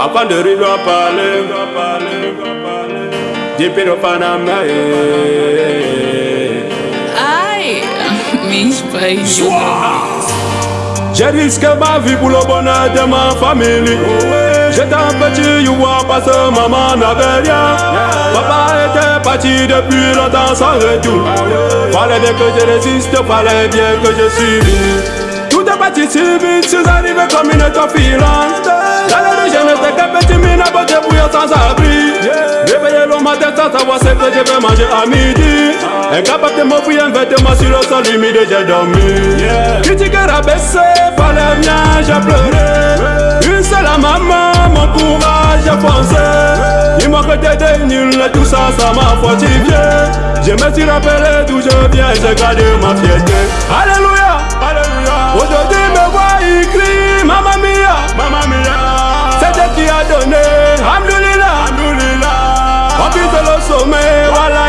Avant de rire, doit parler, le Panama, Ai, minha paixões. J'ai risqué ma vie pour le bonheur de ma famille. J'étais un petit, you vois, parce que maman n'avait rien. Papa était parti depuis longtemps sans retour. Fallait bien que je résiste, fallait bien que je suive. Tout est parti si vite, suis arrivé comme une étoile beauté bouillant sans abri. Réveillé le matin sans savoir ce que je vais manger à midi. Incapable de m'offrir un vêtement sur le sol humide, j'ai dormi. Critiquer rabaissé, fallait bien, j'ai pleuré. Une seule maman, mon courage a foncé. Il manque des nuls, tout ça, ça m'a fortifié. Je me suis rappelé d'où je viens, j'ai gardé ma fierté.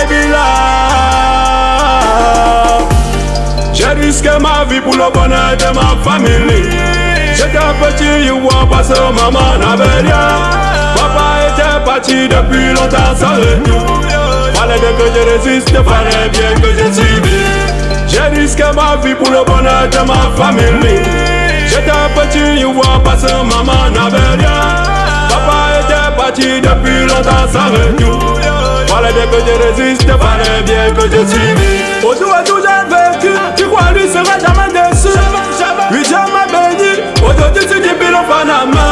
Billah. J'ai risqué ma vie pour le bonheur de ma famille. J'étais petit, you vois, parce que maman n'avait rien. Papa était parti depuis longtemps sans retour. Fallait bien que je résiste, fallait bien que je suive. J'ai risqué ma vie pour le bonheur de ma famille. J'étais petit, you vois, parce que maman n'avait rien. Papa était parti depuis longtemps sans retour. Fallait bien que je résiste, fallait que je. Aujourd'hui, j'ai vécu, tu crois lui sera jamais déçu. Dieu m'a béni, aujourd'hui tu dis bilan Panama.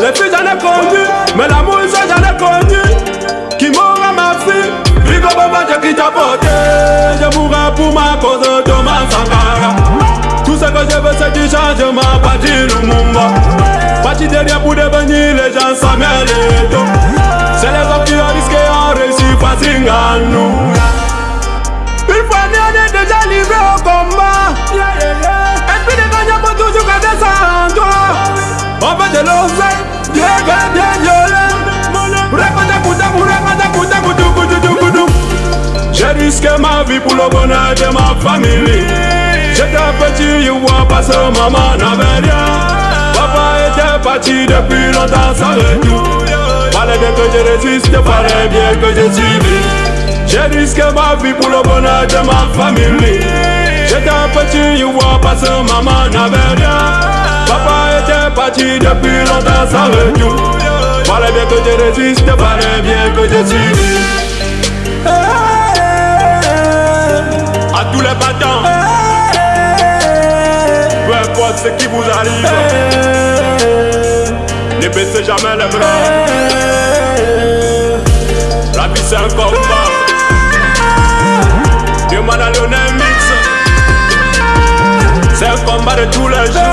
Les filles j'en ai connu, mais l'amour ça j'en ai connu. Qui m'aura ma fille, Rigo Baba j'ai qui t'a porté. Je mourrai pour ma cause, Sankara. Tout ce que je veux c'est du changement, pas du Lumumba. Parti derrière pour devenir les gens Samuel Eto. Nous. Une fois né, on est déjà livré au combat. Et puis des gagnants pour toujours garder ça en toi. On veut de l'oseille, Dieu veut bien violer. Raconte, écoute, raconte, écoute, écoute, écoute, écoute, écoute. J'ai risqué ma vie pour le bonheur de ma famille. J'étais petit, you vois, parce que maman n'avait rien. Papa était parti depuis longtemps sans retour. Fallait bien que je résiste, fallait bien que je suive. J'ai risqué ma vie pour le bonheur de ma famille. J'étais un petit, you vois, parce que maman n'avait rien. Papa était parti depuis longtemps sans retour. Fallait bien que je résiste, fallait bien que je suive. À tous les battants, peu importe ce qui vous arrive, ne baissez jamais les bras. La vie c'est un combat. Demande à Lionel Mix. C'est un combat de tous les jours.